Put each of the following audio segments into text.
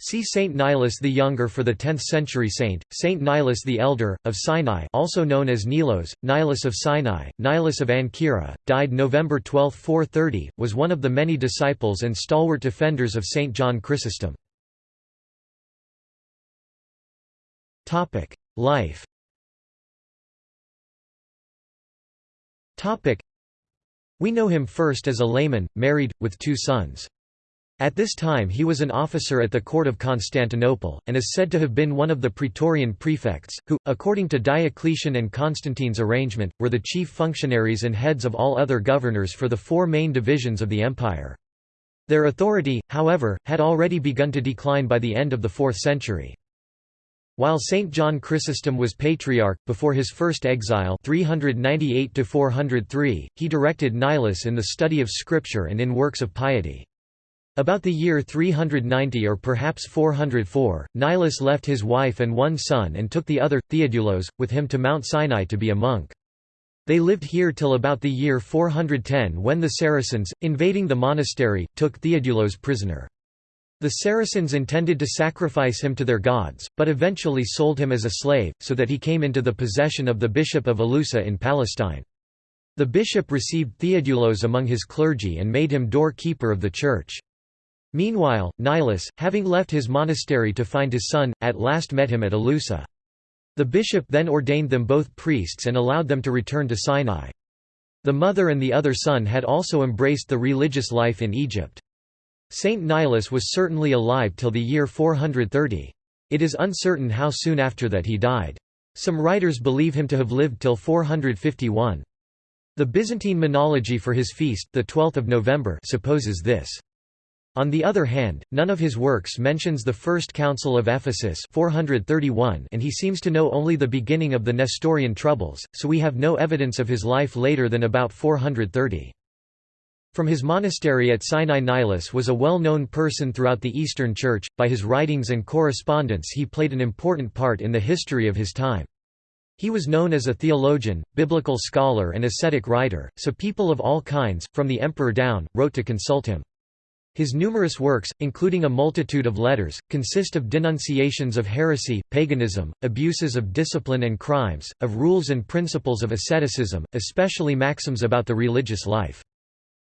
See Saint Nilus the Younger for the 10th century saint, Saint Nilus the Elder, of Sinai also known as Nilos, Nilus of Sinai, Nilus of Ancyra, died November 12, 430, was one of the many disciples and stalwart defenders of Saint John Chrysostom. Life We know him first as a layman, married, with two sons. At this time he was an officer at the court of Constantinople, and is said to have been one of the praetorian prefects, who, according to Diocletian and Constantine's arrangement, were the chief functionaries and heads of all other governors for the four main divisions of the empire. Their authority, however, had already begun to decline by the end of the 4th century. While Saint John Chrysostom was patriarch, before his first exile 398 he directed Nilus in the study of scripture and in works of piety. About the year 390 or perhaps 404, Nilus left his wife and one son and took the other, Theodulos, with him to Mount Sinai to be a monk. They lived here till about the year 410 when the Saracens, invading the monastery, took Theodulos prisoner. The Saracens intended to sacrifice him to their gods, but eventually sold him as a slave, so that he came into the possession of the bishop of Elusa in Palestine. The bishop received Theodulos among his clergy and made him door-keeper of the church. Meanwhile, Nilus, having left his monastery to find his son, at last met him at Elusa. The bishop then ordained them both priests and allowed them to return to Sinai. The mother and the other son had also embraced the religious life in Egypt. Saint Nilus was certainly alive till the year 430. It is uncertain how soon after that he died. Some writers believe him to have lived till 451. The Byzantine monology for his feast the 12th of November supposes this. On the other hand, none of his works mentions the First Council of Ephesus 431 and he seems to know only the beginning of the Nestorian troubles, so we have no evidence of his life later than about 430. From his monastery at Sinai Nilus was a well-known person throughout the Eastern Church, by his writings and correspondence he played an important part in the history of his time. He was known as a theologian, biblical scholar and ascetic writer, so people of all kinds, from the emperor down, wrote to consult him. His numerous works, including a multitude of letters, consist of denunciations of heresy, paganism, abuses of discipline and crimes, of rules and principles of asceticism, especially maxims about the religious life.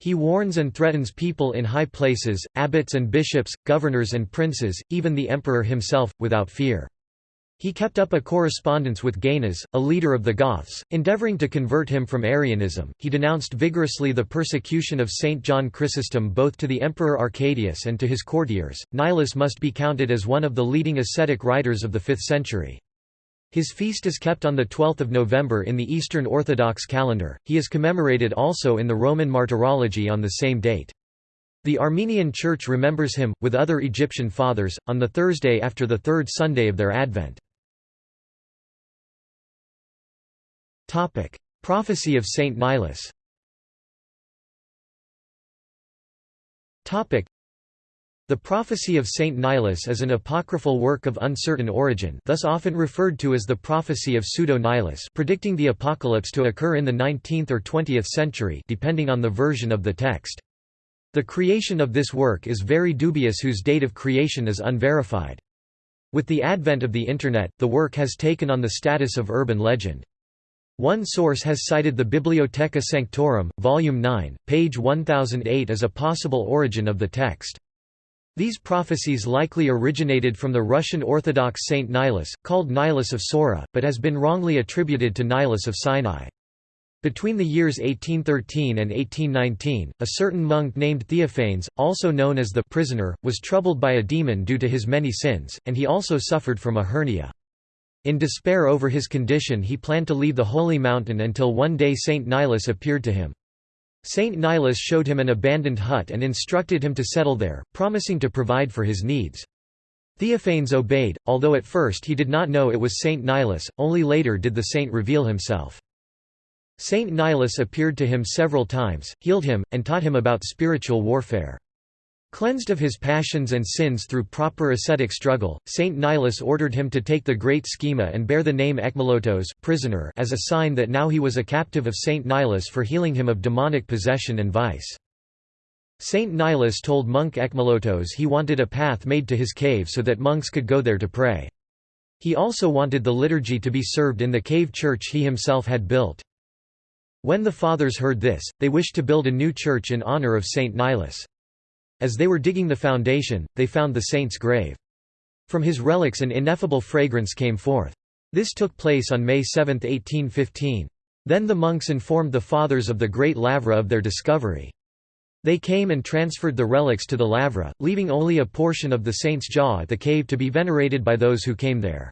He warns and threatens people in high places, abbots and bishops, governors and princes, even the emperor himself, without fear. He kept up a correspondence with Gainas, a leader of the Goths, endeavoring to convert him from Arianism. He denounced vigorously the persecution of Saint John Chrysostom both to the Emperor Arcadius and to his courtiers. Nilus must be counted as one of the leading ascetic writers of the 5th century. His feast is kept on 12 November in the Eastern Orthodox calendar, he is commemorated also in the Roman Martyrology on the same date. The Armenian Church remembers him, with other Egyptian fathers, on the Thursday after the third Sunday of their Advent. Prophecy of Saint Nilus the Prophecy of Saint Nilus is an apocryphal work of uncertain origin thus often referred to as the Prophecy of Pseudo-Nilus predicting the apocalypse to occur in the 19th or 20th century depending on the version of the text. The creation of this work is very dubious whose date of creation is unverified. With the advent of the Internet, the work has taken on the status of urban legend. One source has cited the Bibliotheca Sanctorum, Volume 9, page 1008 as a possible origin of the text. These prophecies likely originated from the Russian Orthodox Saint Nilus, called Nilus of Sora, but has been wrongly attributed to Nilus of Sinai. Between the years 1813 and 1819, a certain monk named Theophanes, also known as the prisoner, was troubled by a demon due to his many sins, and he also suffered from a hernia. In despair over his condition he planned to leave the holy mountain until one day Saint Nilus appeared to him. Saint Nilus showed him an abandoned hut and instructed him to settle there, promising to provide for his needs. Theophanes obeyed, although at first he did not know it was Saint Nilus, only later did the saint reveal himself. Saint Nilus appeared to him several times, healed him, and taught him about spiritual warfare. Cleansed of his passions and sins through proper ascetic struggle, Saint Nilus ordered him to take the great schema and bear the name Ekmolotos prisoner as a sign that now he was a captive of Saint Nilus for healing him of demonic possession and vice. Saint Nilus told monk Ekmolotos he wanted a path made to his cave so that monks could go there to pray. He also wanted the liturgy to be served in the cave church he himself had built. When the fathers heard this, they wished to build a new church in honor of Saint Nilus. As they were digging the foundation, they found the saint's grave. From his relics an ineffable fragrance came forth. This took place on May 7, 1815. Then the monks informed the fathers of the Great Lavra of their discovery. They came and transferred the relics to the Lavra, leaving only a portion of the saint's jaw at the cave to be venerated by those who came there.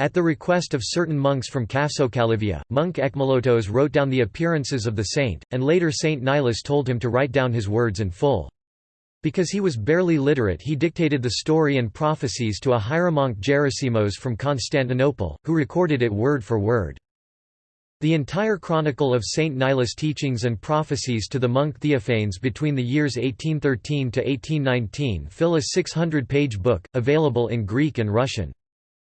At the request of certain monks from Kapsokalyvia, monk Ekmolotos wrote down the appearances of the saint, and later Saint Nilus told him to write down his words in full. Because he was barely literate he dictated the story and prophecies to a hieromonk Gerasimos from Constantinople, who recorded it word for word. The entire chronicle of Saint Nilus' teachings and prophecies to the monk Theophanes between the years 1813 to 1819 fill a 600-page book, available in Greek and Russian.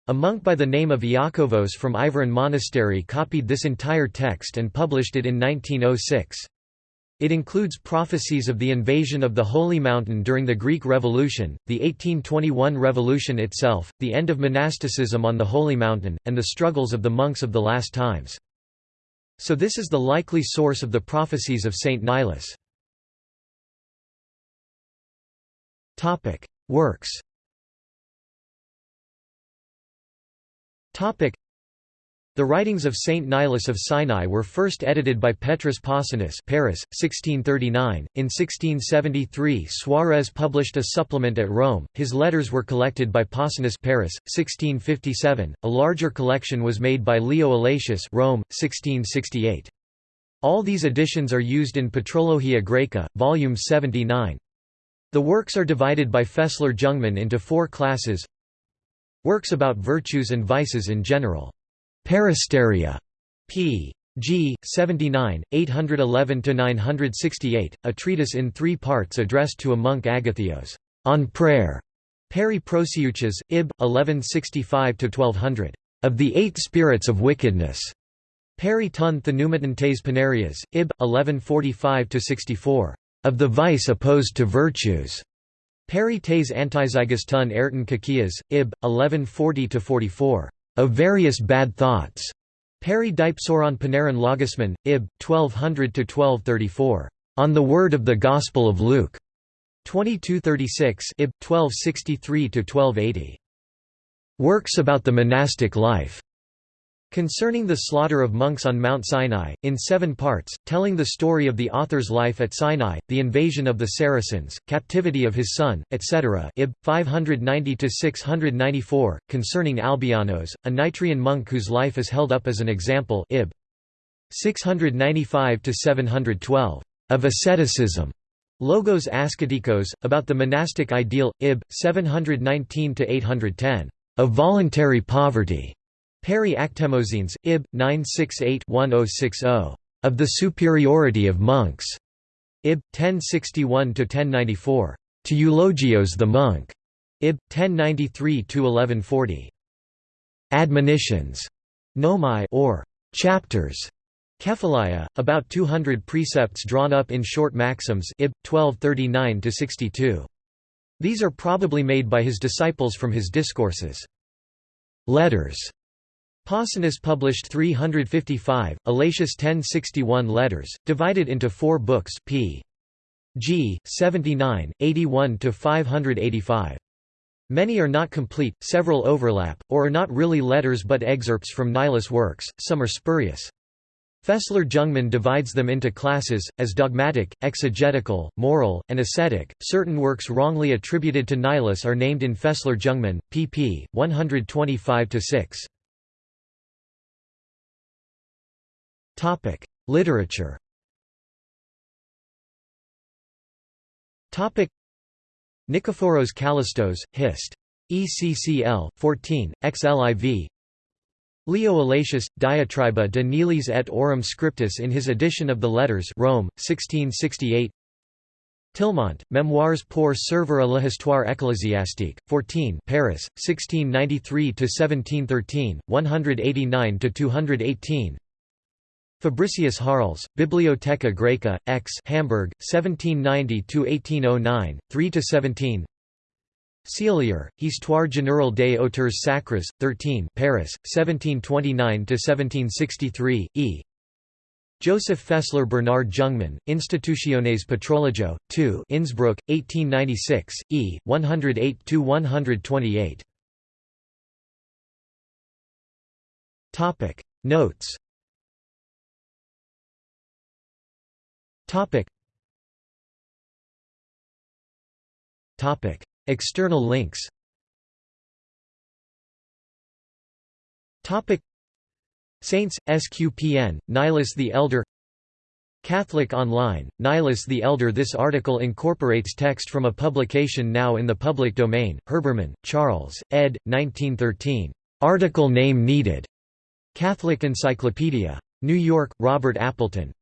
A monk by the name of Iakovos from Iveron Monastery copied this entire text and published it in 1906. It includes prophecies of the invasion of the Holy Mountain during the Greek Revolution, the 1821 revolution itself, the end of monasticism on the Holy Mountain, and the struggles of the monks of the last times. So this is the likely source of the prophecies of Saint Nilus. Works the writings of Saint Nilus of Sinai were first edited by Petrus Possinus Paris, 1639. In 1673 Suarez published a supplement at Rome, his letters were collected by Possinus Paris, 1657, a larger collection was made by Leo Allatius Rome, 1668. All these editions are used in Patrologia Graeca, volume 79. The works are divided by Fessler Jungmann into four classes Works about virtues and vices in general Peristeria, p. G. 79, 811–968, a treatise in three parts addressed to a monk Agathios, on prayer. Peri Prosiuches, Ib. 1165–1200. Of the Eight Spirits of Wickedness. Peri ton Thenumatan Panarias, Ib. 1145–64. Of the Vice opposed to Virtues. Peri tes Antizygous ton Ayrton Kakias, Ib. 1140–44 of various bad thoughts. Peri Dipsoron Panarin Logisman, Ib. 1200–1234. On the Word of the Gospel of Luke. 2236 Ib. 1263–1280. Works about the monastic life. Concerning the slaughter of monks on Mount Sinai, in seven parts, telling the story of the author's life at Sinai, the invasion of the Saracens, captivity of his son, etc. Ib. 590–694, concerning Albianos, a Nitrian monk whose life is held up as an example Ib. 695–712, of asceticism. Logos Asketikos, about the monastic ideal, Ib. 719–810, of voluntary poverty. Peri Actemozines, Ib. 968-1060. Of the superiority of monks. Ib. 1061–1094. To Eulogios the monk. Ib. 1093–1140. Admonitions. Nomai or chapters. Kephalia, about 200 precepts drawn up in short maxims Ib. 1239–62. These are probably made by his disciples from his discourses. Letters Possinus published 355, Allatius 1061 letters, divided into four books p. g. 79, 81–585. Many are not complete, several overlap, or are not really letters but excerpts from Nilus works, some are spurious. Fessler Jungmann divides them into classes, as dogmatic, exegetical, moral, and ascetic. Certain works wrongly attributed to Nilus are named in Fessler Jungmann, pp. 125 6. Topic: Literature. Topic: Nikephoros Kallistos, Hist. ECCL 14 XLIV Leo Allatius, Diatriba de Nilis et Aurum Scriptus in his edition of the Letters Rome, 1668 Tillemont, Memoires pour servir à l'histoire ecclésiastique, 14 Paris, 1693–1713, 189–218 Fabricius Harles, Bibliotheca Graeca, X Hamburg, 1790–1809, 3–17 Ceillier, Histoire générale des auteurs sacres, 13 Paris, 1729–1763, e. Joseph Fessler Bernard Jungmann, Institutiones Patrologiae, 2 Innsbruck, 1896, e. 108–128 Notes Topic. Topic. External links Topic. Saints, SQPN, Nilus the Elder Catholic Online, Nilus the Elder This article incorporates text from a publication now in the public domain, Herbermann, Charles, ed. 1913. Article name needed. Catholic Encyclopedia. New York, Robert Appleton.